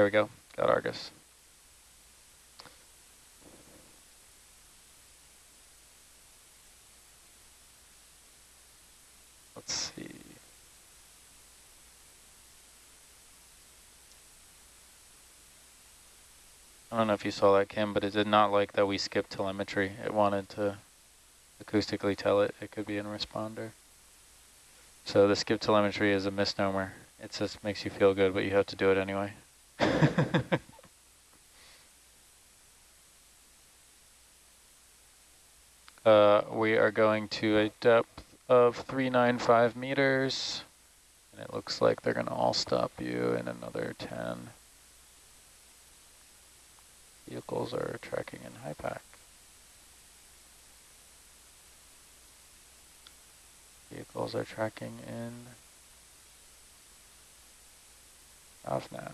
There we go. Got Argus. Let's see. I don't know if you saw that, Kim, but it did not like that we skipped telemetry. It wanted to acoustically tell it it could be in responder. So the skip telemetry is a misnomer. It just makes you feel good, but you have to do it anyway. uh, we are going to a depth of 395 meters. And it looks like they're going to all stop you in another 10. Vehicles are tracking in HYPACK. Vehicles are tracking in off I'll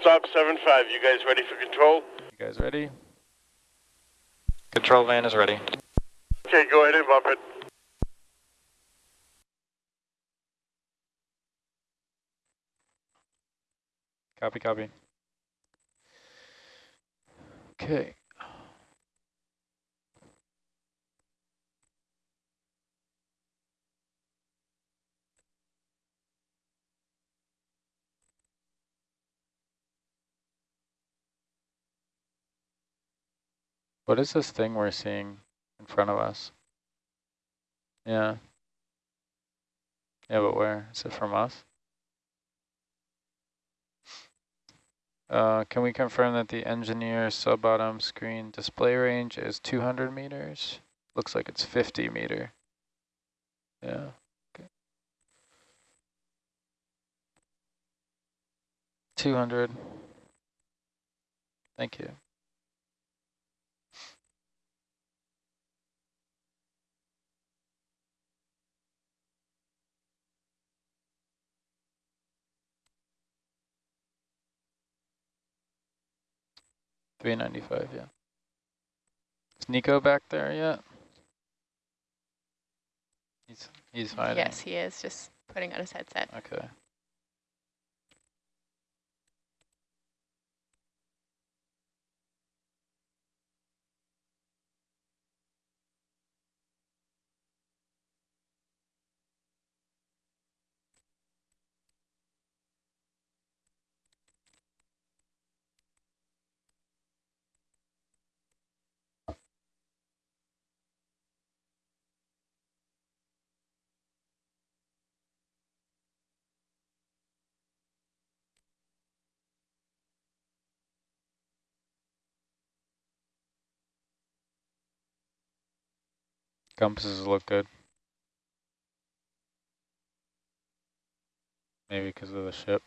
stop 7-5. You guys ready for control? You guys ready? Control van is ready. Okay, go ahead and bump it. Copy, copy. Okay. What is this thing we're seeing in front of us? Yeah. Yeah, but where? Is it from us? Uh, can we confirm that the engineer sub-bottom screen display range is 200 meters? Looks like it's 50 meter. Yeah. Okay. 200. Thank you. Three ninety five, yeah. Is Nico back there yet? He's he's hiding. Yes, he is just putting on his headset. Okay. Compasses look good. Maybe because of the ship.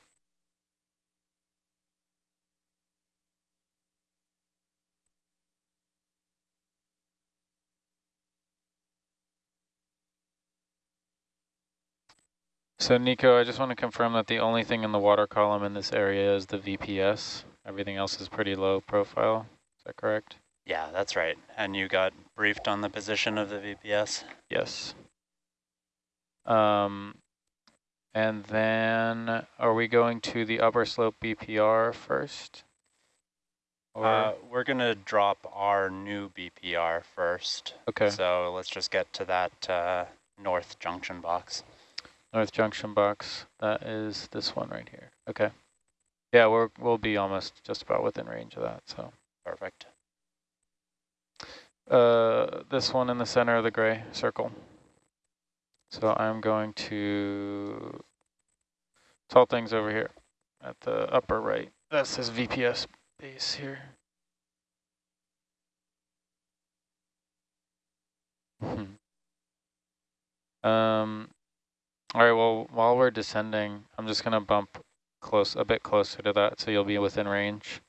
So Nico, I just want to confirm that the only thing in the water column in this area is the VPS. Everything else is pretty low profile. Is that correct? Yeah, that's right. And you got briefed on the position of the VPS? Yes. Um, and then are we going to the upper slope BPR first? Or Uh, we're going to drop our new BPR first. okay, So let's just get to that uh, north junction box. North Junction box. That is this one right here. Okay. Yeah, we're we'll be almost just about within range of that. So Perfect. Uh, this one in the center of the gray circle. So I'm going to tall things over here at the upper right. That's his VPS base here. Hmm. Um, all right, well, while we're descending, I'm just going to bump close, a bit closer to that so you'll be within range.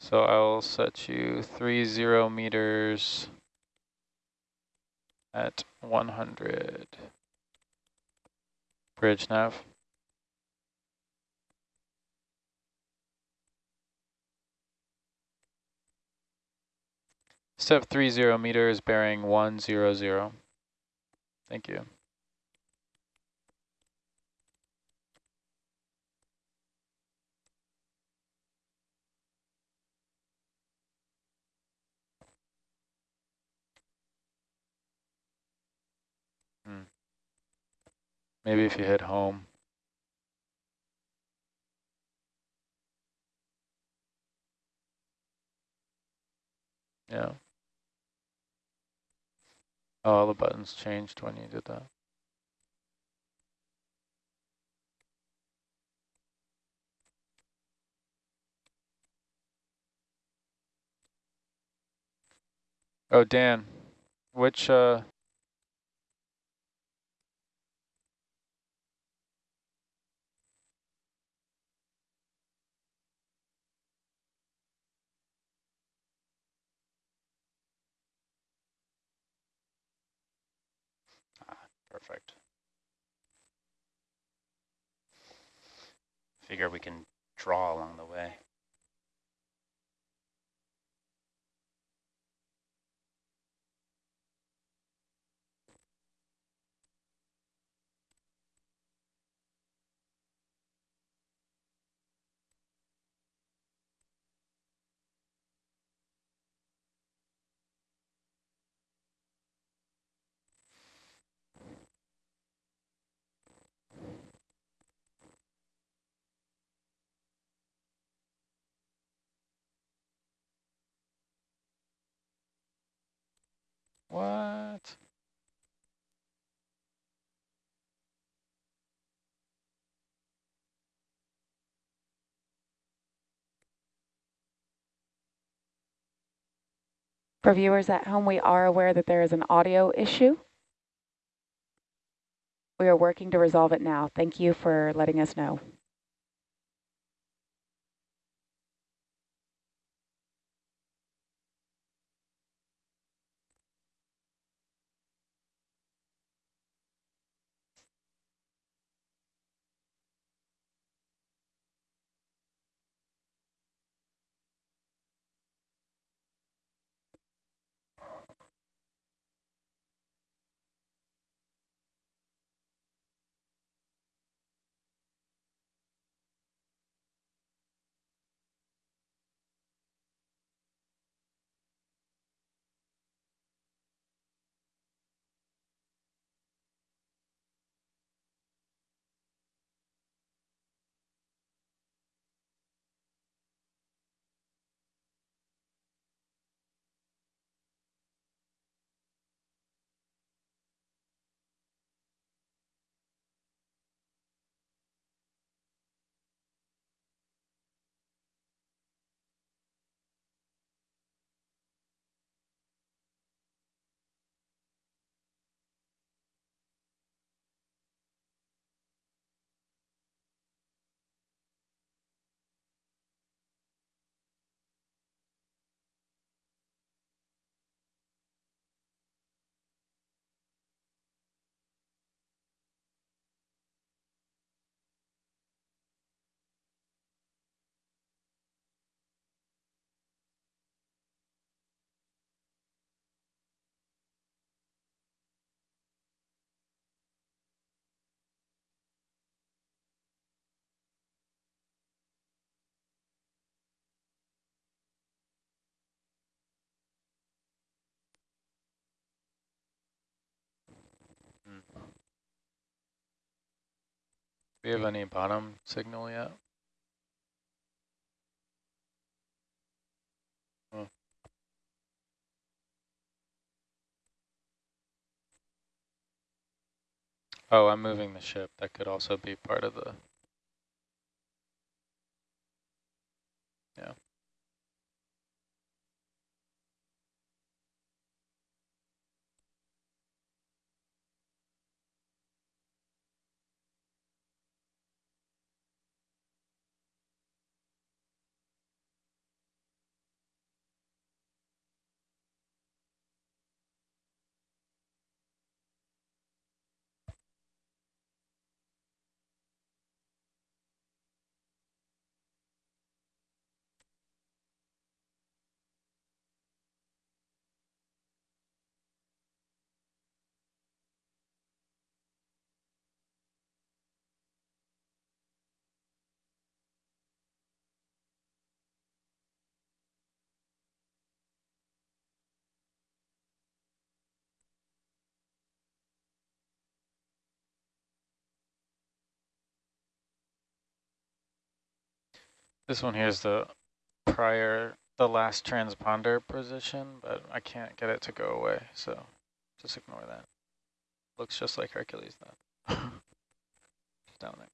So I'll set you three zero meters at 100. Bridge nav. Step 30 meters bearing 100. Thank you. Maybe if you hit home. Yeah. Oh, all the buttons changed when you did that. Oh, Dan, which, uh, Perfect. Figure we can draw along the way. what? For viewers at home, we are aware that there is an audio issue. We are working to resolve it now. Thank you for letting us know. We have any bottom signal yet? Oh. Oh, I'm moving the ship. That could also be part of the. This one here is the prior, the last transponder position, but I can't get it to go away, so just ignore that. Looks just like Hercules. Just down there.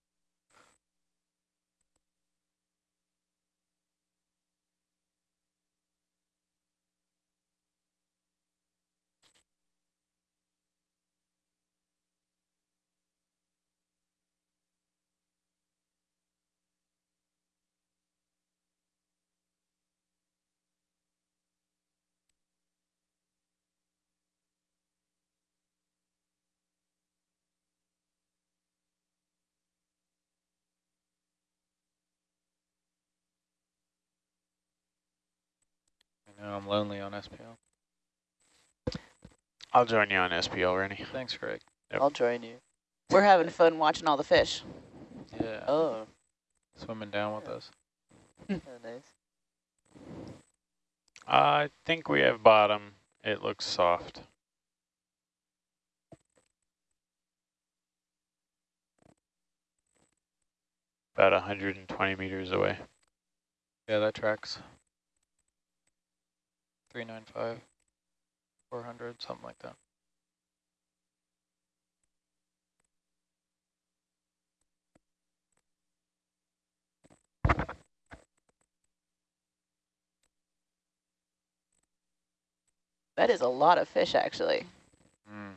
I know I'm lonely on SPL. I'll join you on SPL, Rennie. Thanks, Greg. Yep. I'll join you. We're having fun watching all the fish. Yeah, Oh, swimming down with us. yeah, oh, nice. I think we have bottom. It looks soft. About 120 meters away. Yeah, that tracks. 395, 400, something like that. That is a lot of fish, actually. Mm,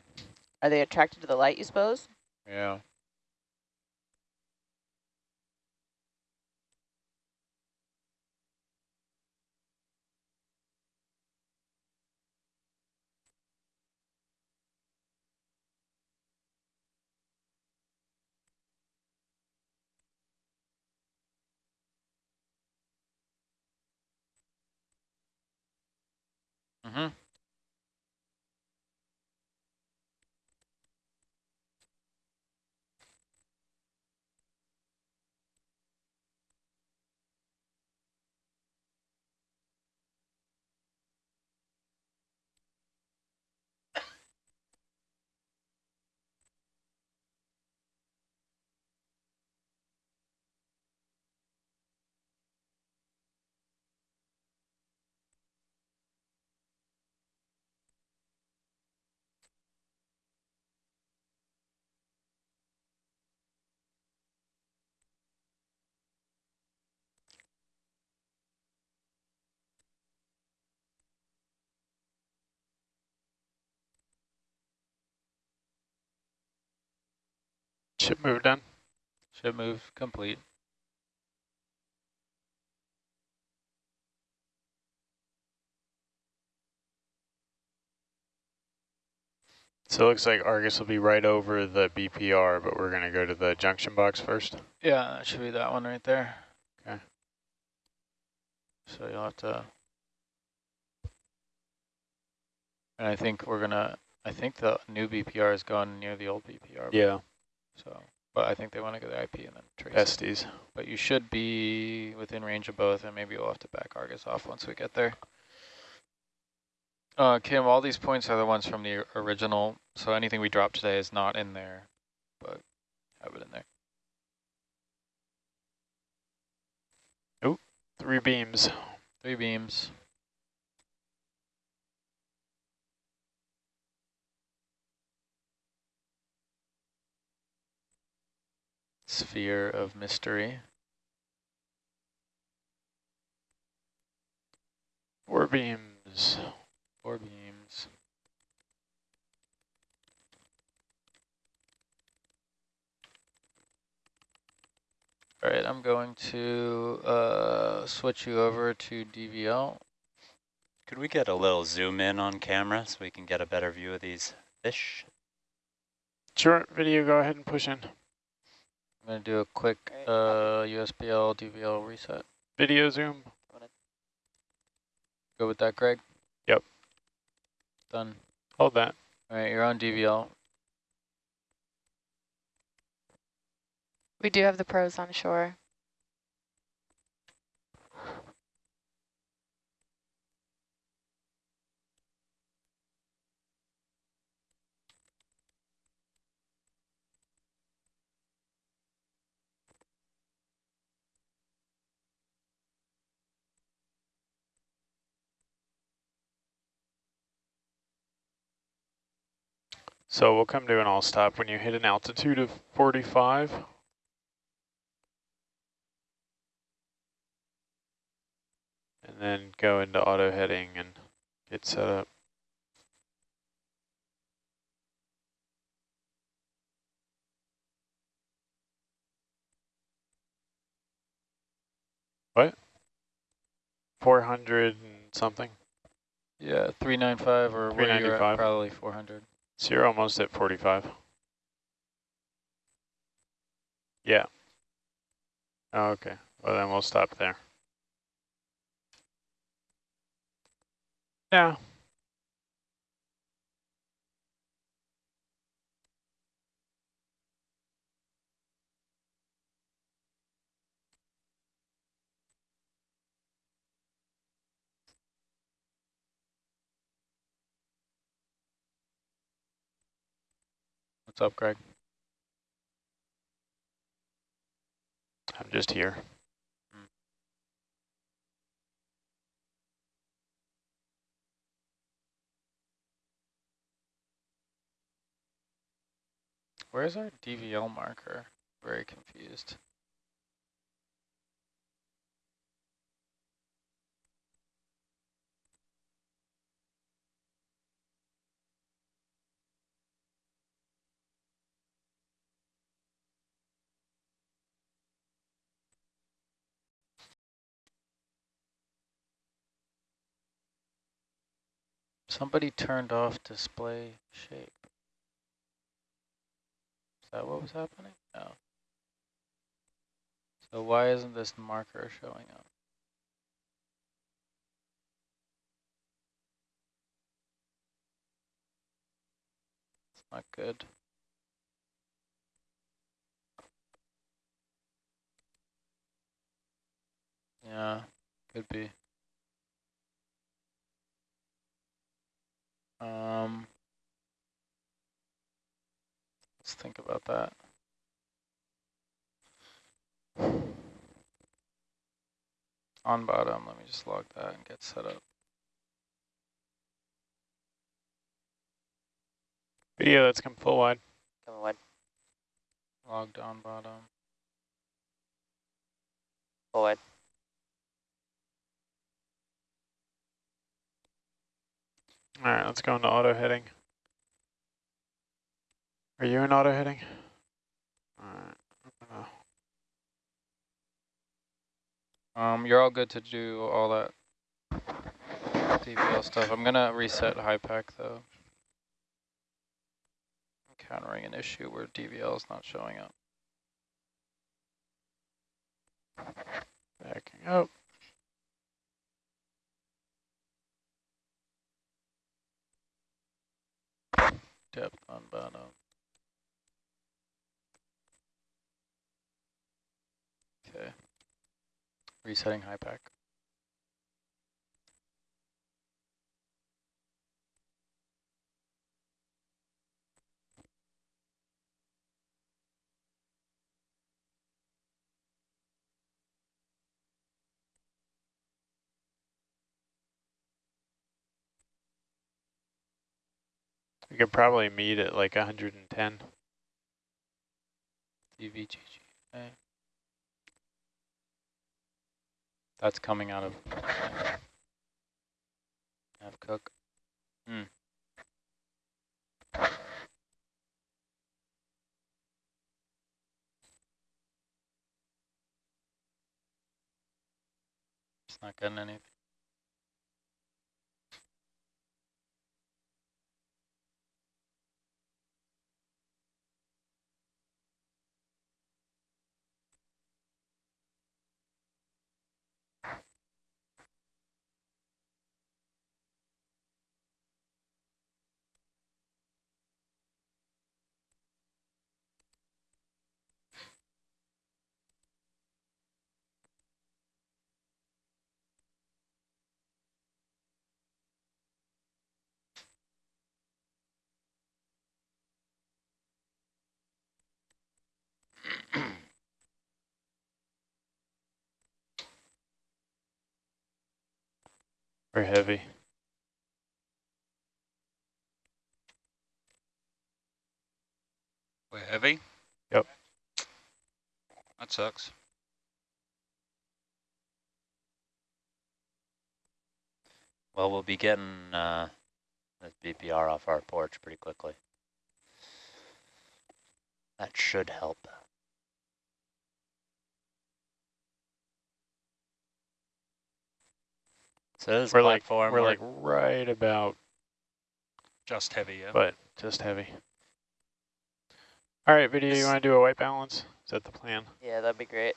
Are they attracted to the light, you suppose? yeah. Mm-hmm. Ship move done. Ship move complete. So it looks like Argus will be right over the BPR, but we're going to go to the junction box first. Yeah, that should be that one right there. Okay. So you'll have to. And I think we're gonna. I think the new BPR is going near the old BPR. Yeah. So, but I think they want to get the IP and then trace. it. But you should be within range of both, and maybe we'll have to back Argus off once we get there. Uh, Kim, all these points are the ones from the original, so anything we drop today is not in there, but have it in there. Three beams. Three beams. Sphere of mystery. Four beams. Four beams. All right, I'm going to uh, switch you over to DVL. Could we get a little zoom in on camera so we can get a better view of these fish? Sure, video, go ahead and push in. I'm going to do a quick uh, USBL DVL reset. Video zoom. Go with that, Greg? Yep. Done. Hold that. All right, you're on DVL. We do have the pros on shore. So we'll come to an all stop when you hit an altitude of 45. And then go into auto heading and get set up. What? 400 and something? Yeah, 395 or where you're 395. at, probably 400. So you're almost at 45. Yeah. Oh, okay. Well, then we'll stop there. Yeah. What's up, Greg? I'm just here. Where's our DVL marker? Very confused. Somebody turned off display shape. Is that what was happening? No. So why isn't this marker showing up? It's not good. Yeah, could be. Um, let's think about that. On bottom, let me just log that and get set up. Video that's come full wide. Come on, Logged on bottom. forward. All right, let's go into auto heading. Are you in auto heading? All right. Um, you're all good to do all that DVL stuff. I'm gonna reset HYPACK though. Encountering an issue where DVL is not showing up. Backing up. Depth on bottom. Um, okay. Resetting HYPACK. We could probably meet at like 110. DVGG. That's coming out of Nav Cook. Hmm. It's not getting anything. Very heavy. We're heavy? Yep. That sucks. Well, we'll be getting uh, this BPR off our porch pretty quickly. That should help. So this We're like platform, we're like right about, Just heavy, yeah? but just heavy. All right, video. You want to do a white balance? Is that the plan? Yeah, that'd be great.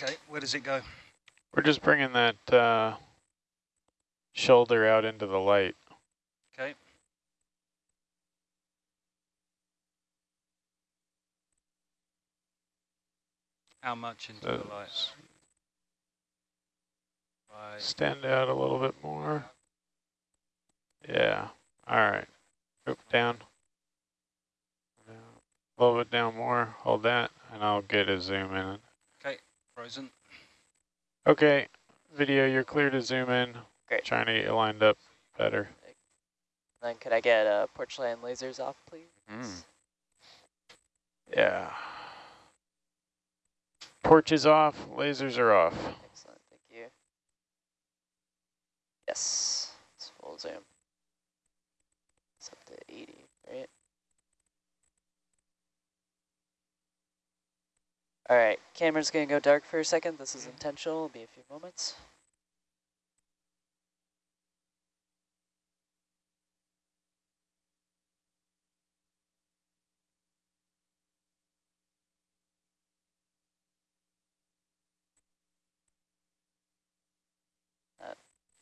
Okay, where does it go? We're just bringing that uh, shoulder out into the light. Okay. How much into So the light? Right. Stand out a little bit more. Yeah. All right. Oop, down. Down. A little bit down more. Hold that, and I'll get a zoom in. Okay, frozen. Okay, video, you're clear to zoom in. Great. Trying to get you lined up better. Then could I get uh, porch land lasers off, please? Mm. Yeah. Porch is off, lasers are off. Excellent, thank you. Yes, it's full zoom. It's up to 80, right? All right, camera's gonna go dark for a second. This is intentional, it'll be a few moments.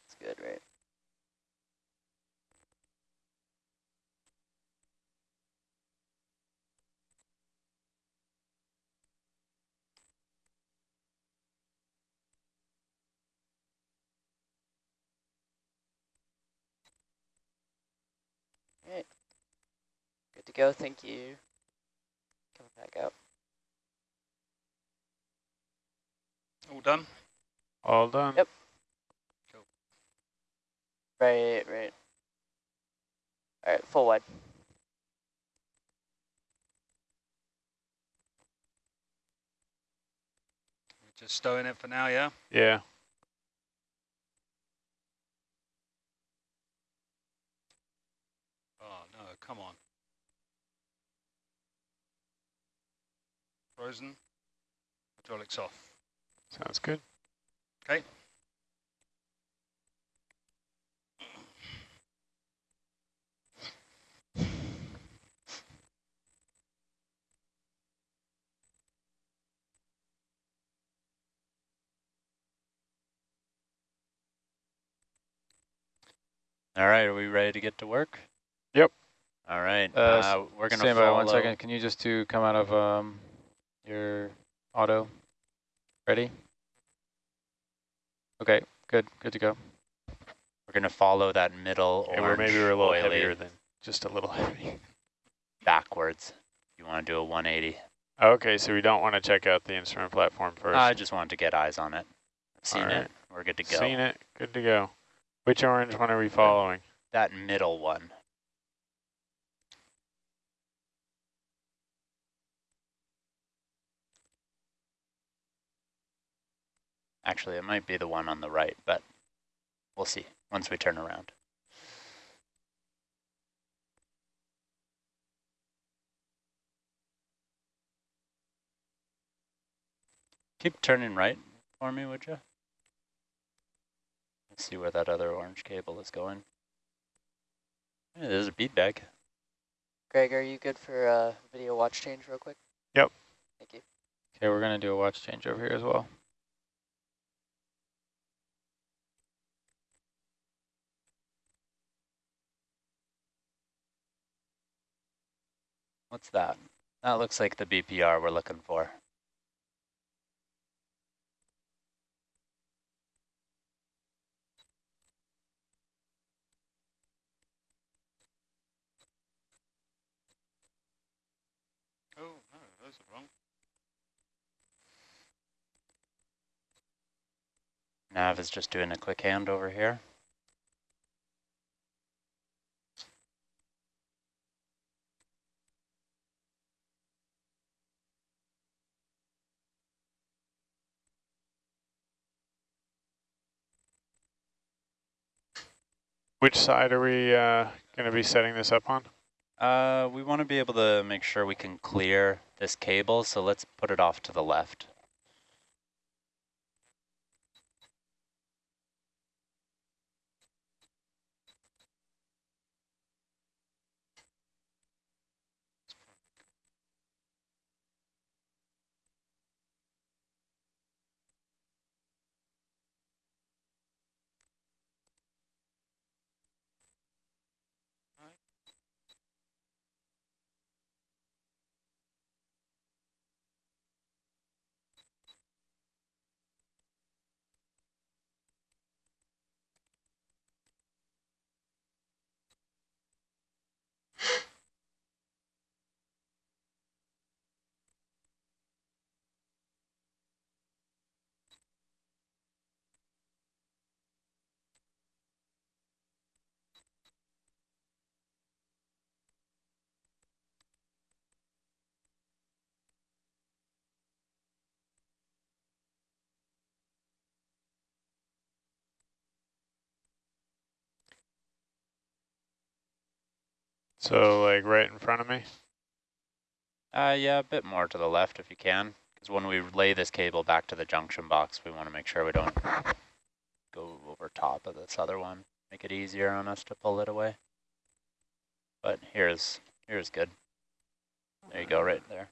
That's good, right? Alright. Good to go, thank you. Coming back out. All done? All done. Yep. Right, right. Alright, full wide. Just stowing it for now, yeah? Yeah. Oh, no, come on. Frozen. Hydraulics off. Sounds good. Okay. All right, are we ready to get to work? Yep. All right, Uh, uh, we're gonna Stand by one second. Can you just do come out of um your auto? Ready? Okay, good, good to go. We're gonna follow that middle Okay, we're orange maybe we're a little oily heavier than just a little heavy. backwards. You want to do a 180? Okay, so we don't want to check out the instrument platform first. I just wanted to get eyes on it. Seen All it. We're good to go. Seen it. Good to go. Which orange one are we following? That middle one. Actually, it might be the one on the right, but we'll see once we turn around. Keep turning right for me, would you? Let's see where that other orange cable is going. Yeah, there's a bead bag. Greg, are you good for uh, video watch change real quick? Yep. Thank you. Okay, we're gonna do a watch change over here as well. What's that? That looks like the BPR we're looking for. Oh, no, those wrong. Nav is just doing a quick hand over here. Which side are we uh, going to be setting this up on? Uh, we want to be able to make sure we can clear this cable, so let's put it off to the left. So like right in front of me? Uh, yeah, a bit more to the left if you can, because when we lay this cable back to the junction box, we want to make sure we don't go over top of this other one, make it easier on us to pull it away. But here's here's good. There you go, right there.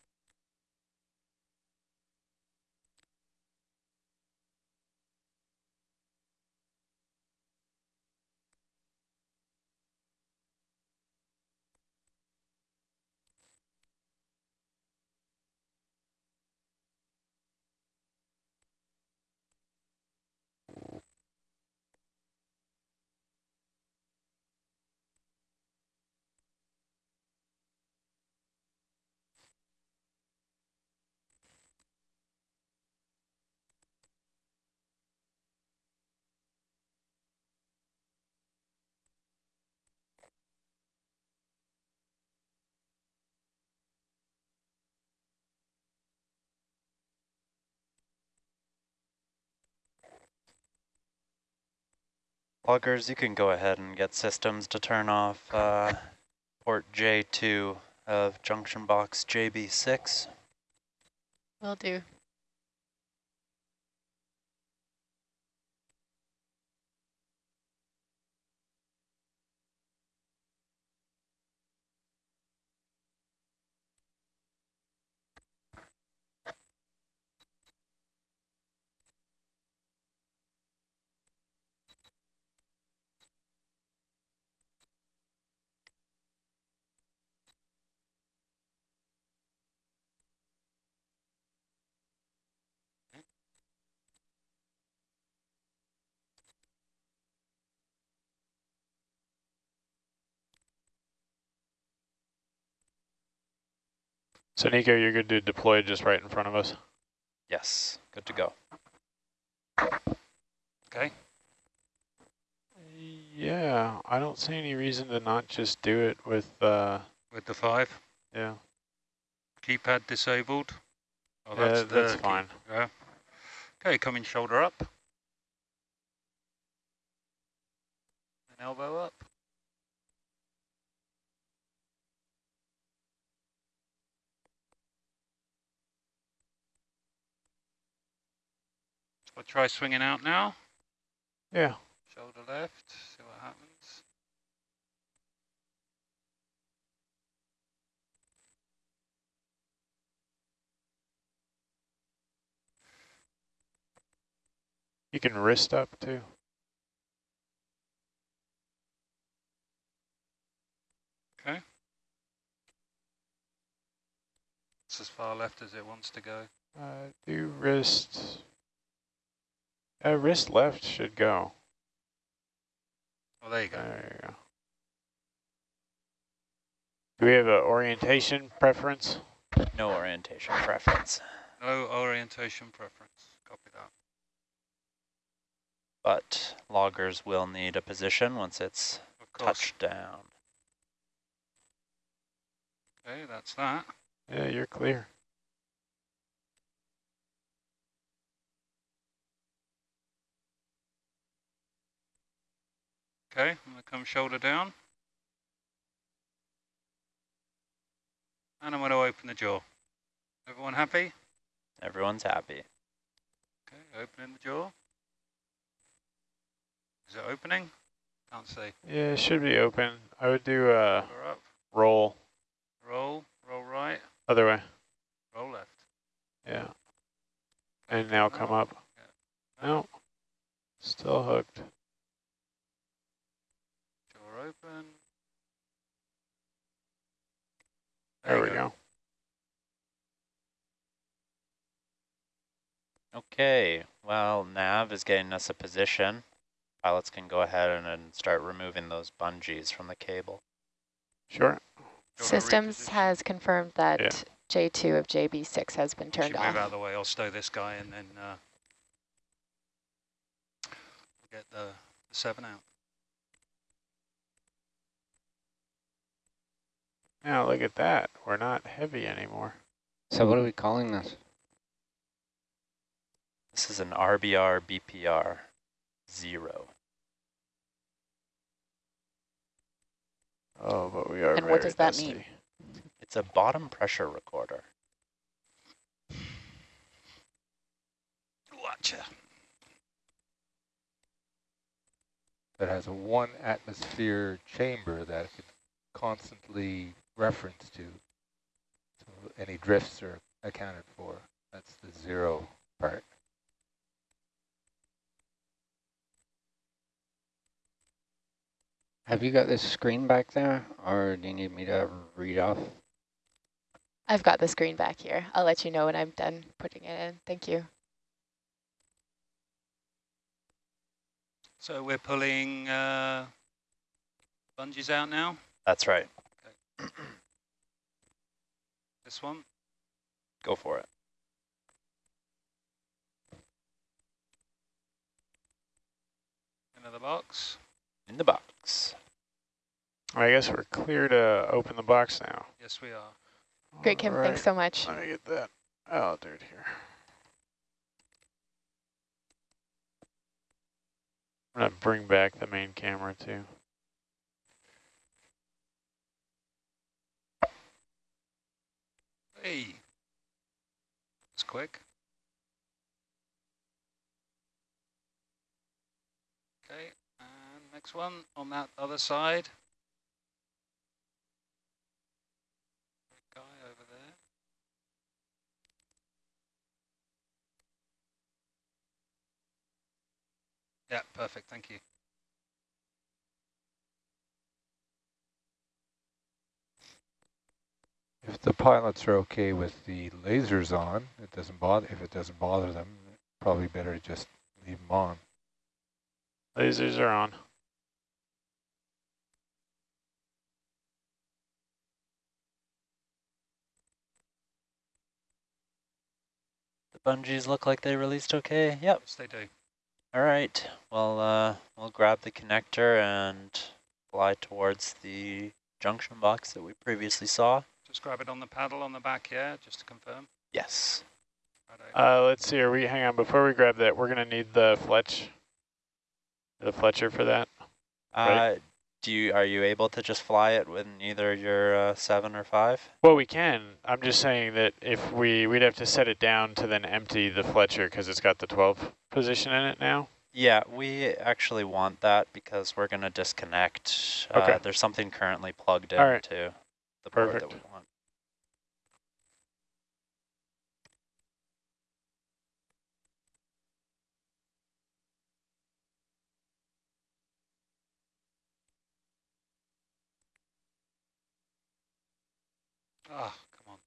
Pluggers, you can go ahead and get systems to turn off uh, port J2 of junction box JB6. Will do. So Nico, you're good to deploy just right in front of us? Yes, good to go. Okay. Yeah, I don't see any reason to not just do it with, uh, With the five. yeah, Keypad disabled. Oh, yeah the that's key- fine. Yeah. Okay, coming shoulder up. And elbow up. I'll try swinging out now. Yeah, Shoulder left, see what happens. you can wrist up too. Okay. It's as far left as it wants to go. Uh, do wrist, uh, wrist left should go. Oh, there you go. There you go. Do we have an orientation preference? No orientation preference, No orientation preference. Copy that. but loggers will need a position once it's touched down. Okay, that's that. Yeah, you're clear. Okay, I'm going to come shoulder down. And I'm going to open the jaw. Everyone happy? Everyone's happy. Okay, opening the jaw. Is it opening? Can't see. Yeah, it should be open. I would do a up. roll Roll, roll right, other way. roll left. Yeah. And now come up. No. Still hooked. Jaw open. There you we go. Okay, well, nav is getting us a position. Pilots can go ahead and, and start removing those bungees from the cable. Sure. Do you wanna Systems has confirmed that Yeah. J2 of JB6 has been You turned should move out of the way. I'll stow this guy and then uh, get the, the seven out. Now look at that. We're not heavy anymore. So what are we calling this? This is an RBR BPR zero. Oh, but we are And what does that dusty. mean? It's a bottom pressure recorder. Watcha. that has a one atmosphere chamber that it could constantly reference to. So any drifts are accounted for. That's the zero part. Have you got this screen back there, or do you need me to read off? I've got the screen back here. I'll let you know when I'm done putting it in. Thank you. So we're pulling uh, bungees out now. That's right. This one. Go for it. Into the box. In the box. I guess we're clear to open the box now. Yes, we are. Great, Kim. Thanks so much. Let me get that oh, out there here. I'm gonna bring back the main camera too. Hey. It's quick. Okay, and next one on that other side. Guy over there. Yeah, perfect, thank you. If the pilots are okay with the lasers on, it doesn't bother. If it doesn't bother them, probably better to just leave them on. Lasers are on. The bungees look like they released okay. Yep. Yes, they do. All right. Well, uh, we'll grab the connector and fly towards the junction box that we previously saw. Just grab it on the paddle on the back, yeah, just to confirm. Yes. Righto. Uh, let's see. Are we? Hang on. Before we grab that, we're gonna need the Fletch, the Fletcher for that. Right. Uh, do you are you able to just fly it with either your uh, seven or five? Well, we can. I'm just saying that if we, we'd have to set it down to then empty the Fletcher because it's got the 12 position in it now. Yeah, we actually want that because we're going to disconnect. Okay. Uh, there's something currently plugged All right. into the port that Perfect. we Oh, come on.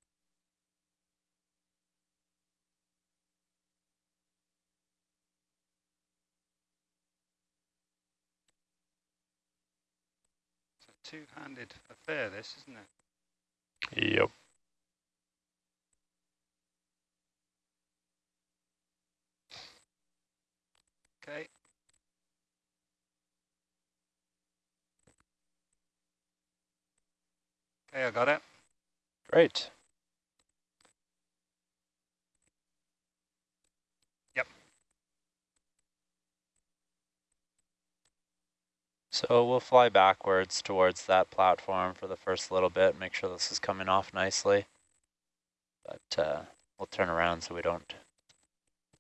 It's a two-handed affair, this, isn't it? Yep. Okay. Okay, I got it. Great. Yep. So we'll fly backwards towards that platform for the first little bit, make sure this is coming off nicely. But uh, we'll turn around so we don't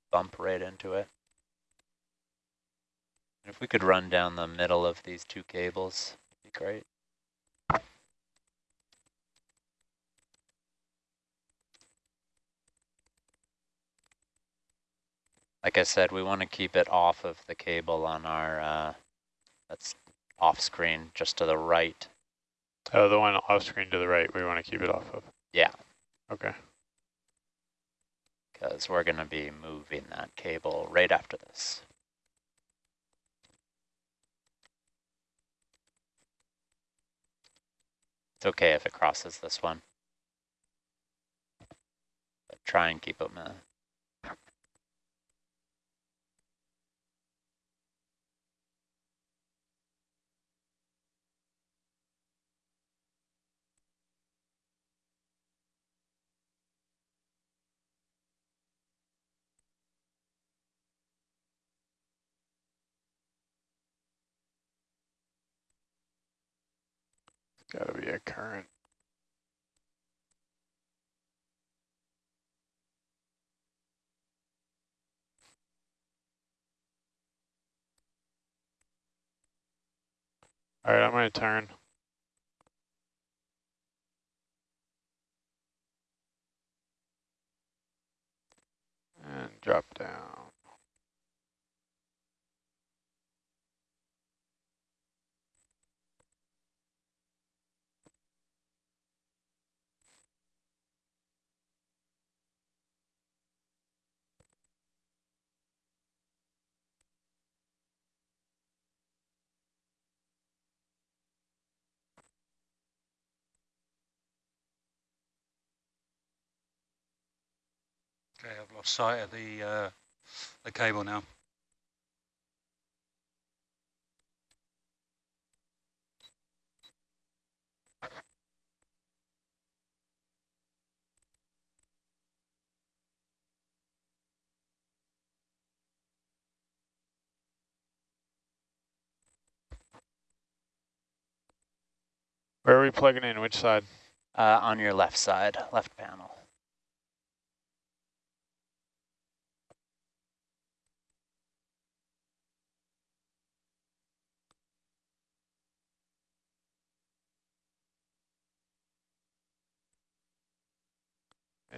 bump right into it. If we could run down the middle of these two cables, it'd be great. Like I said, we want to keep it off of the cable on our, uh, that's off screen, just to the right. Oh, the one off screen to the right, we want to keep it off of. Yeah. Okay. Because we're going to be moving that cable right after this. It's okay if it crosses this one. But try and keep them Got to be a current. All right, I'm going to turn. And drop down. Okay, I've lost sight of the uh, the cable now. Where are we plugging in? Which side? uh, on your left side, left panel.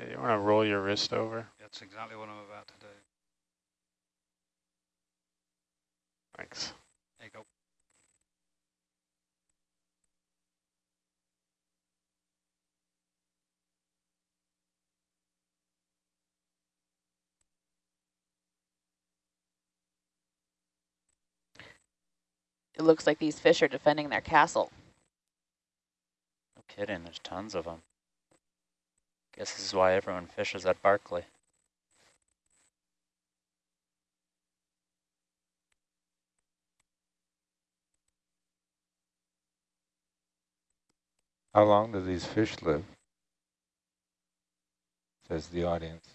Hey, you want to roll your wrist over? That's exactly what I'm about to do. Thanks. There you go. It looks like these fish are defending their castle. No kidding, there's tons of them. Guess this is why everyone fishes at Barkley. How long do these fish live? Says the audience.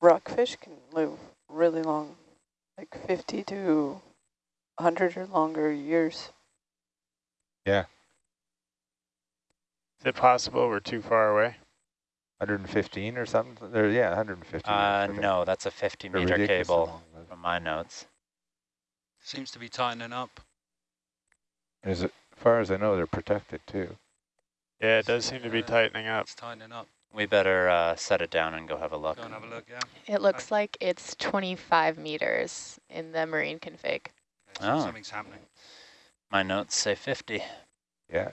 Rockfish can live really long, like 50 to 100 or longer years. Yeah, Is it possible we're too far away? 115 or something? There, yeah, 150. Uh, I no, that's a 50 They're meter cable long, from my notes. Seems to be tightening up. As it- as far as I know, they're protected too. Yeah, it does seem to be tightening up. It's tightening up. We better uh, set it down and go have a look. Go and have a look, yeah. It looks like it's 25 meters in the marine config. Okay, so Oh. Something's happening. My notes say 50. Yeah,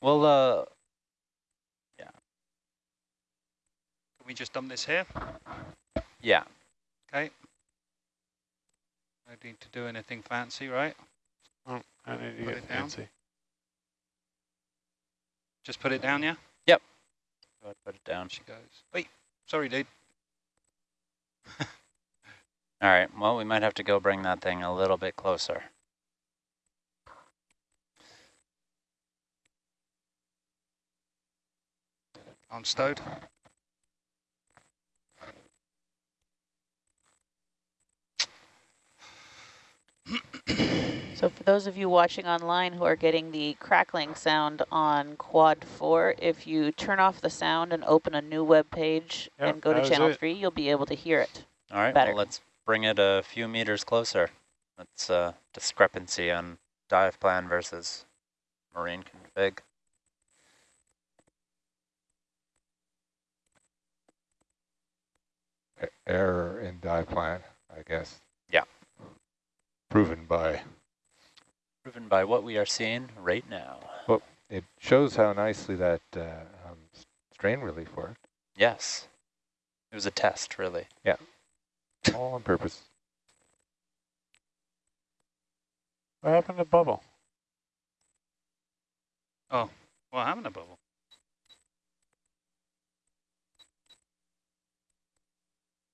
Well, uh, yeah. Can we just dump this here? yeah, Okay. No need to do anything fancy, right? Oh, I need to Put get it down. fancy. Just put it down, yeah? go ahead, put it down. She goes. Wait, sorry, dude. All right, well, we might have to go bring that thing a little bit closer. I'm stowed. So for those of you watching online who are getting the crackling sound on quad four, if you turn off the sound and open a new web page Yep, and go to channel it. three, you'll be able to hear it. All right, better. well, let's bring it a few meters closer. That's a discrepancy on dive plan versus marine config. Error in dive plan, I guess. Yeah. Proven by, Proven by what we are seeing right now. well, it shows how nicely that uh, um, strain relief worked. Yes. It was a test, really. Yeah. All on purpose. What happened to bubble? Oh, what happened to bubble?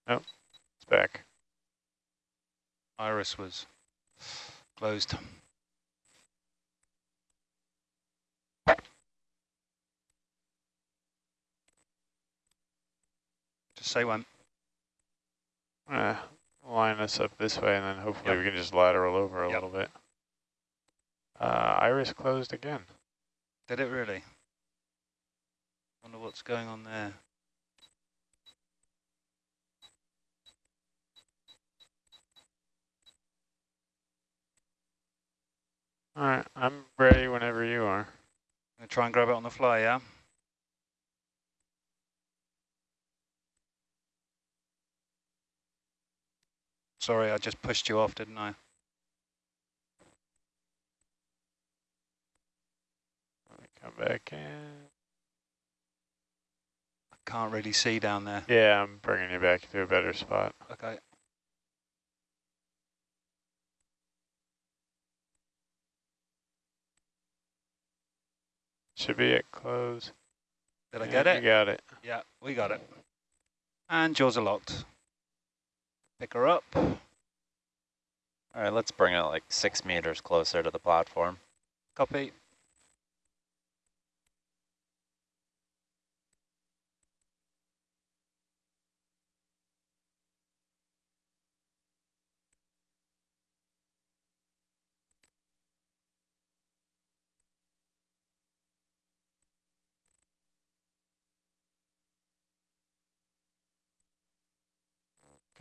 It's back. Iris was closed. Just say when. Uh, line us up this way, and then hopefully Yep. we can just lateral over a Yep. little bit. Uh, iris closed again. Did it really? Wonder what's going on there. All right, I'm ready whenever you are. I'm Gonna try and grab it on the fly, yeah? Sorry, I just pushed you off, didn't I? Let me come back in. I can't really see down there. Yeah, I'm bringing you back to a better spot. Okay. Should be at close. Did I Yeah, get it? You got it. Yeah, we got it. And jaws are locked. Pick her up. All right, let's bring it like six meters closer to the platform. Copy.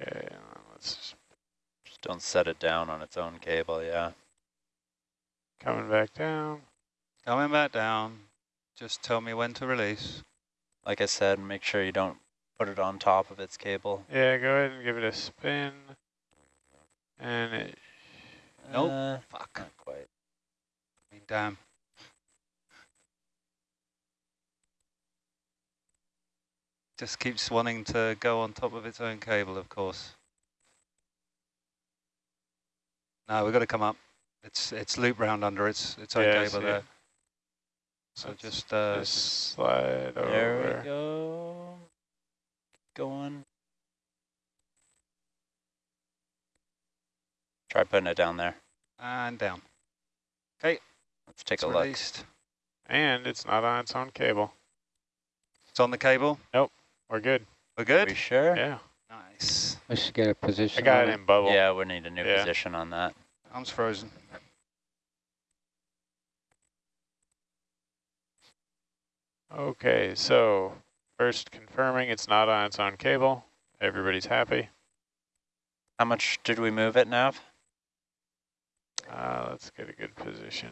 Okay, uh, let's just Just don't set it down on its own cable, yeah. coming back down. Coming back down. Just tell me when to release. Like I said, make sure you don't put it on top of its cable. Yeah, go ahead and give it a spin. And it, Nope. Uh, Fuck. not quite. I mean, damn. Just keeps wanting to go on top of its own cable, of course. No, we've got to come up. It's it's loop round under its its own Yeah, cable see there. it. So Let's just uh, just slide over. There we go. Go on. Try putting it down there. and down. Okay. Let's take It's a look. And it's not on its own cable. It's on the cable. We're good. We're good. We sure? Yeah. Nice. We should get a position I got it in bubble. Yeah, we need a new Yeah. position on that. Arms frozen. Okay, so first confirming it's not on its own cable. Everybody's happy. How much did we move it, Nav? Uh, let's get a good position.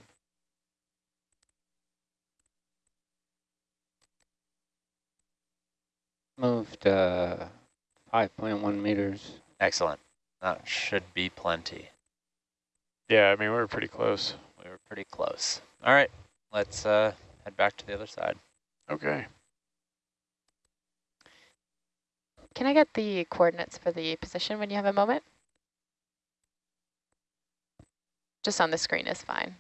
Moved uh, 5.1 meters. Excellent. That should be plenty. Yeah, I mean, we were pretty close. We were pretty close. All right, let's uh, head back to the other side. Okay. Can I get the coordinates for the position when you have a moment? Just on the screen is fine.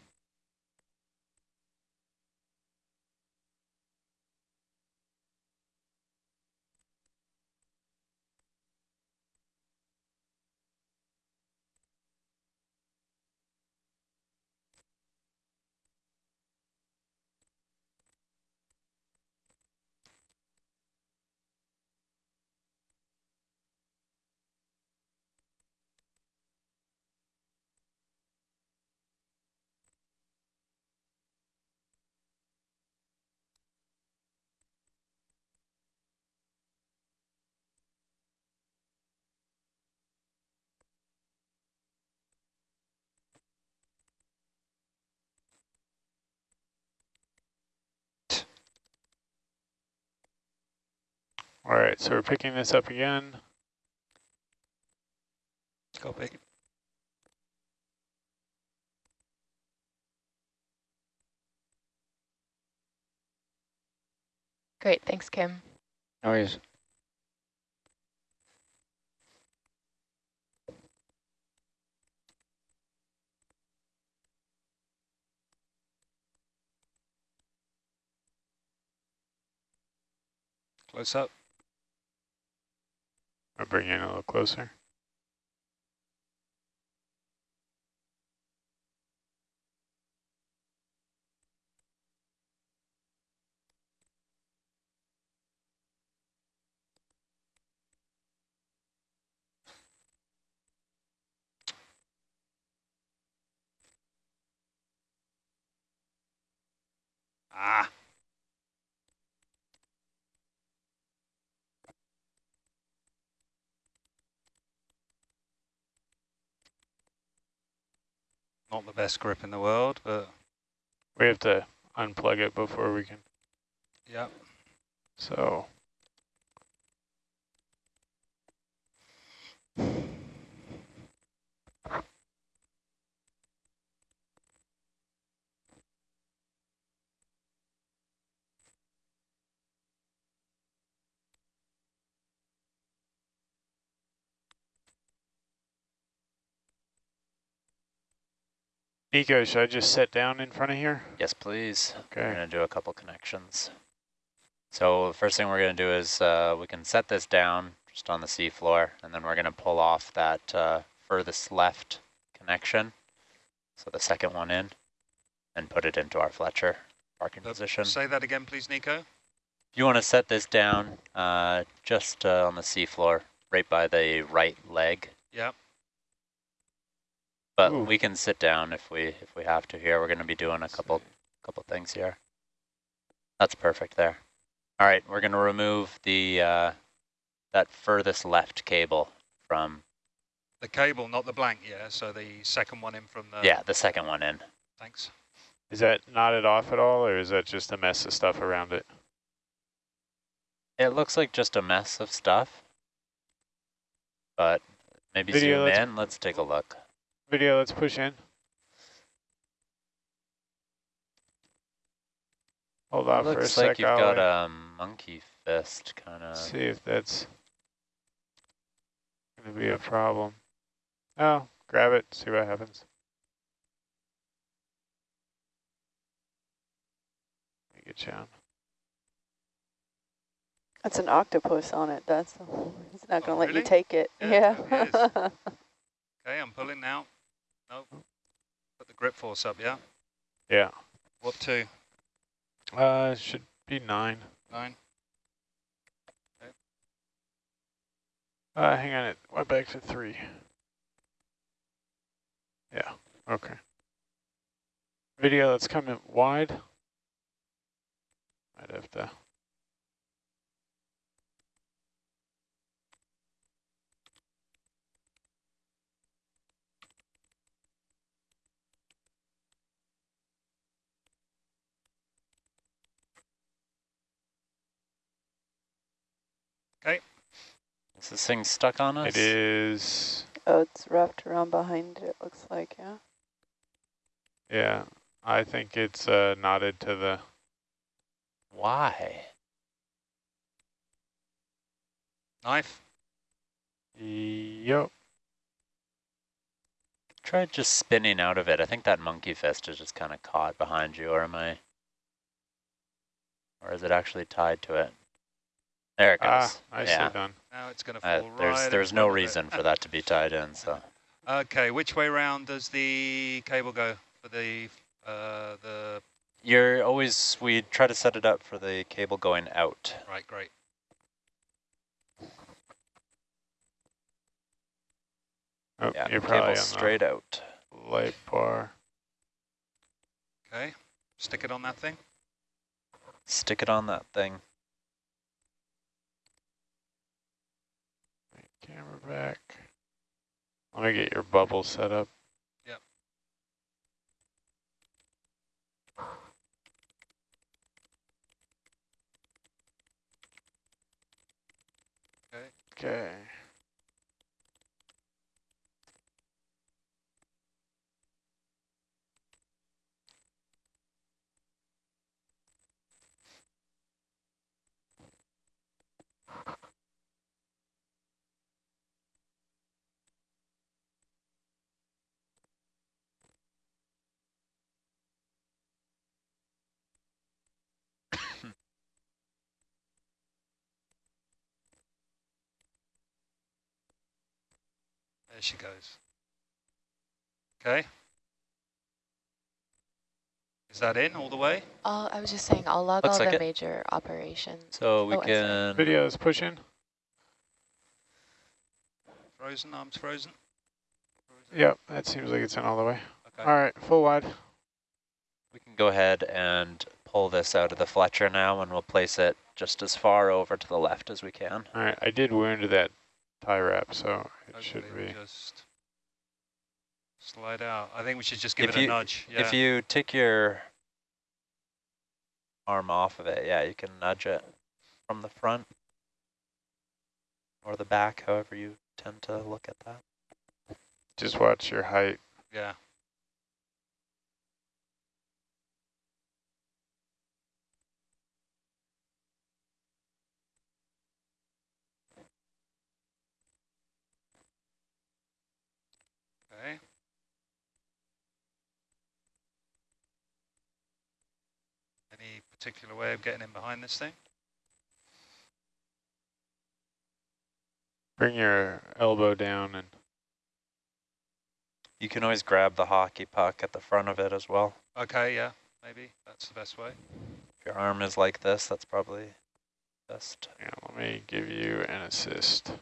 All right, so we're picking this up again. Go Copy. Great, thanks, Kim. No worries. Close up. I'll bring in a little closer. Ah. Not the best grip in the world, but We have to unplug it before we can. Yep. So Nico, should I just sit down in front of here? Yes, please. Okay. We're Okay. going to do a couple connections. So the first thing we're going to do is uh, we can set this down just on the seafloor, and then we're going to pull off that uh, furthest left connection, so the second one in, and put it into our Fletcher parking Uh, position. Say that again, please, Nico. You want to set this down uh, just uh, on the seafloor, right by the right leg. Yeah. But Ooh. we can sit down if we if we have to here. We're going to be doing a couple couple things here. That's perfect there. All right, we're going to remove the uh, that furthest left cable from The cable, not the blank, yeah. So the second one in from the. yeah the second one in. Thanks. Is that knotted off at all, or is that just a mess of stuff around it? It looks like just a mess of stuff, but maybe Video, zoom let's- in. Let's take a look. Video, let's push in. Hold on for a Looks like you've got a monkey fist kind of. See if that's going to be a problem. Oh, grab it, see what happens. Let me get you on. That's an octopus on it. That's he's not going to Oh, let really? you take it. Yeah, Yeah. it Okay, I'm pulling now. Nope. Put the grip force up, yeah? Yeah. What two? Uh, should be nine. Nine? Uh, hang on, it went back to three. Yeah, okay. Video, let's come in wide. Might have to. Is this thing stuck on us? It is, oh, it's wrapped around behind it, it looks like, yeah. yeah, I think it's uh, knotted to the, Why? Knife? yep. Try just spinning out of it. I think that monkey fist is just kind of caught behind you, or am I? Or is it actually tied to it? There it goes. Ah, nicely yeah. done. Now it's going to Uh, fall right there's there's no front of it. reason for that to be tied in. So Okay, which way round does the cable go for the uh, the you're always we try to set it up for the cable going out. right? Great. Oh, Yeah, you're probably cable straight out. light bar. Okay, stick it on that thing. Stick it on that thing. Camera back. Let me get your bubble set up. Yep. Okay. Okay. There she goes. Okay. Is that in all the way? All, I was just saying, I'll log Looks all like the it. major operations. So we Oh, can, Video is pushing. Frozen, arms frozen? Frozen? Yep, that seems like it's in all the way. Okay. All right, full wide. We can go ahead and pull this out of the Fletcher now and we'll place it just as far over to the left as we can. All right, I did wound that tie wrap, so it should be. just slide out. I think we should just give If it you- a nudge. Yeah. If you take your arm off of it, yeah, you can nudge it from the front or the back, however you tend to look at that. Just watch your height. yeah. Okay. Any particular way of getting in behind this thing? Bring your elbow down and You can always grab the hockey puck at the front of it as well. Okay, yeah, maybe that's the best way. If your arm is like this, that's probably best. yeah, let me give you an assist.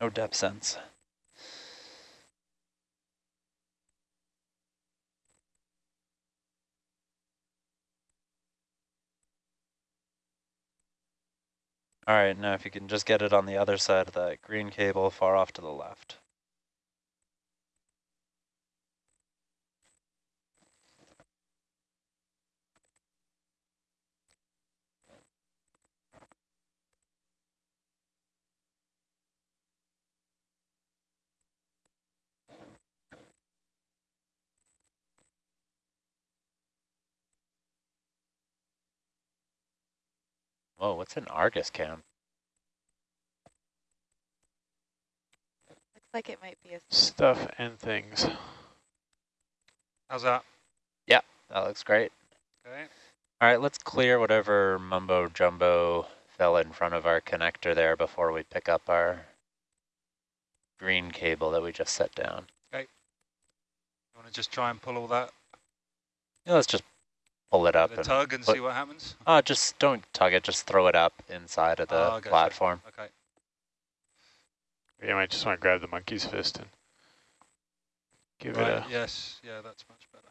No depth sense. All right, now if you can just get it on the other side of that green cable far off to the left. Whoa, what's an Argus cam? Looks like it might be a Stuff and things. How's that? Yeah, that looks great. Okay. All right, let's clear whatever mumbo jumbo fell in front of our connector there before we pick up our green cable that we just set down. Okay. You want to just try and pull all that Yeah, let's just pull it up and tug and put- see what happens? uh, just don't tug it, just throw it up inside of the Oh, gotcha. platform. Okay. You might just want to grab the monkey's fist and give Right, it a. yes, yeah, that's much better.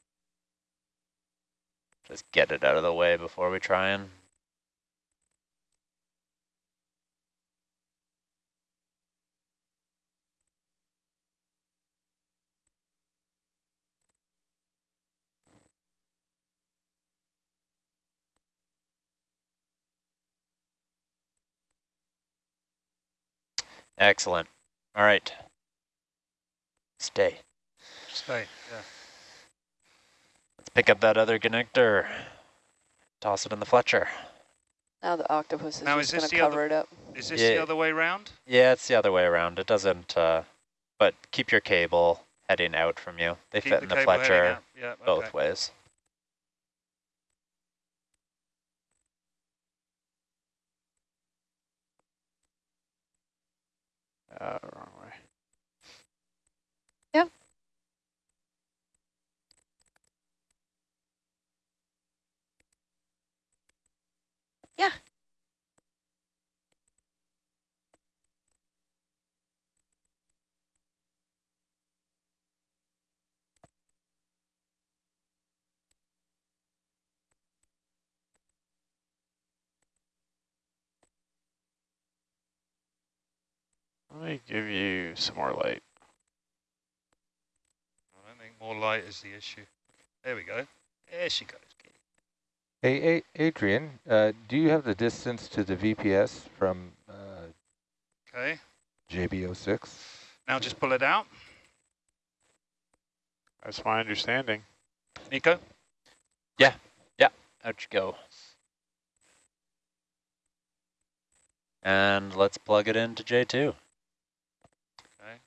Just get it out of the way before we try and Excellent. All right. Stay. Stay, yeah. Let's pick up that other connector. Toss it in the Fletcher. Now the octopus is Now, just going to the other- cover it up. Is this Yeah. the other way around? Yeah, it's the other way around. It doesn't, uh, but keep your cable heading out from you. They Keep fit in the Fletcher out. Yeah, both okay. ways. Uh, Let me give you some more light. I don't think more light is the issue. There we go. There she goes. Hey, A Adrian, uh, do you have the distance to the VPS from uh, Okay. JB06? Now just pull it out. That's my understanding. Nico? Yeah, yeah, out you go. And let's plug it into J2. Okay.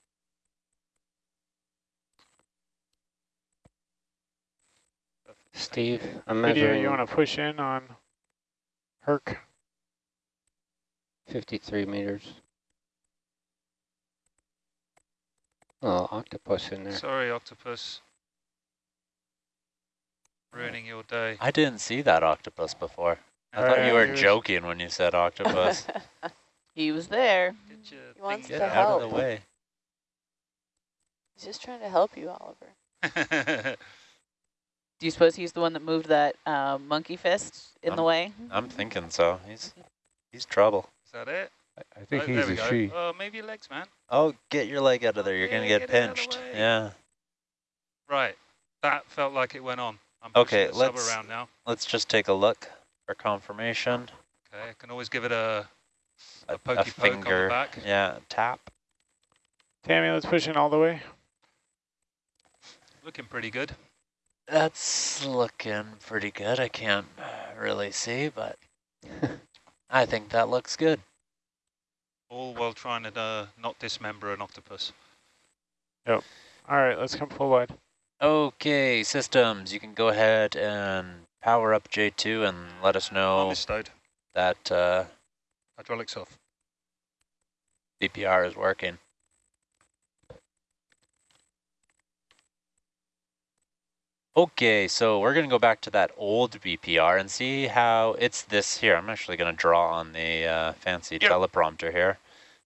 Steve, I'm Video, measuring you want to push in on Herc? 53 meters. Oh, octopus in there. Sorry, octopus. Ruining your day. I didn't see that octopus before. I Uh, thought you were joking when you said octopus. he was there. Get He wants thing Get to out of the way. He's just trying to help you, Oliver. Is Do you suppose he's the one that moved that uh, monkey fist in the Um, way? I'm thinking so. He's he's trouble. Is that it? I, I think Oh, he's a go. she. Oh, maybe your legs, man. Oh, get your leg out of there. You're going to get get it out of the pinched. Yeah. Right. That felt like it went on. I'm Okay, the let's- around now. Let's just take a look for confirmation. Okay, I can always give it a, A, a pokey poke on the finger. back. Yeah, tap. Tammy, let's push in all the way. Looking pretty good. That's looking pretty good. I can't really see, but I think that looks good. All while trying to uh, not dismember an octopus. Yep. All right, let's come full wide. Okay, systems, you can go ahead and power up J2 and let us know stowed. that uh, Hydraulics off. BPR is working. Okay, so we're going to go back to that old BPR and see how it's this here. I'm actually going to draw on the uh, fancy teleprompter here.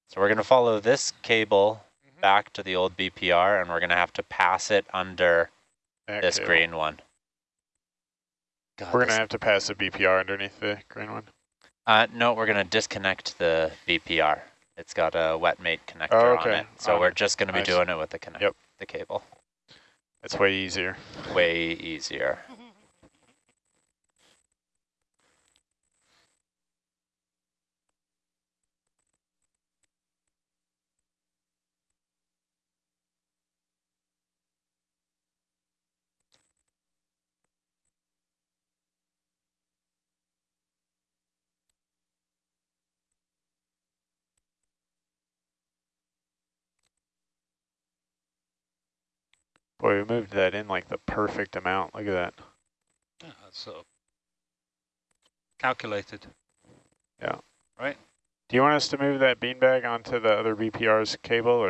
So we're going to follow this cable Mhm. back to the old BPR and we're going to have to pass it under That this cable. green one. God, We're going to have to pass the BPR underneath the green one. Uh, no, we're going to disconnect the BPR. It's got a wet mate connector Oh, on it. So we're just going to be Nice. doing it with the connect Yep. the cable. It's way easier. Way easier. Boy, we moved that in like the perfect amount. Look at that. Yeah, that's sort of calculated. Yeah. Right? Do you want us to move that beanbag onto the other BPR's cable or